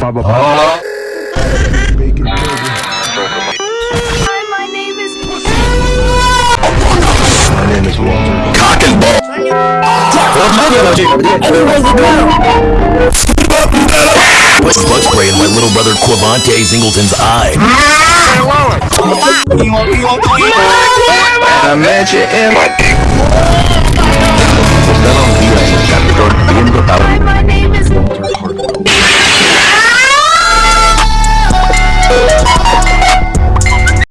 Baba Baba. Bacon. Hi, my name is. My name is Walter. Cock and ball. Put bug spray in my little brother Quavante Zingleton's eye. I met you in my dick.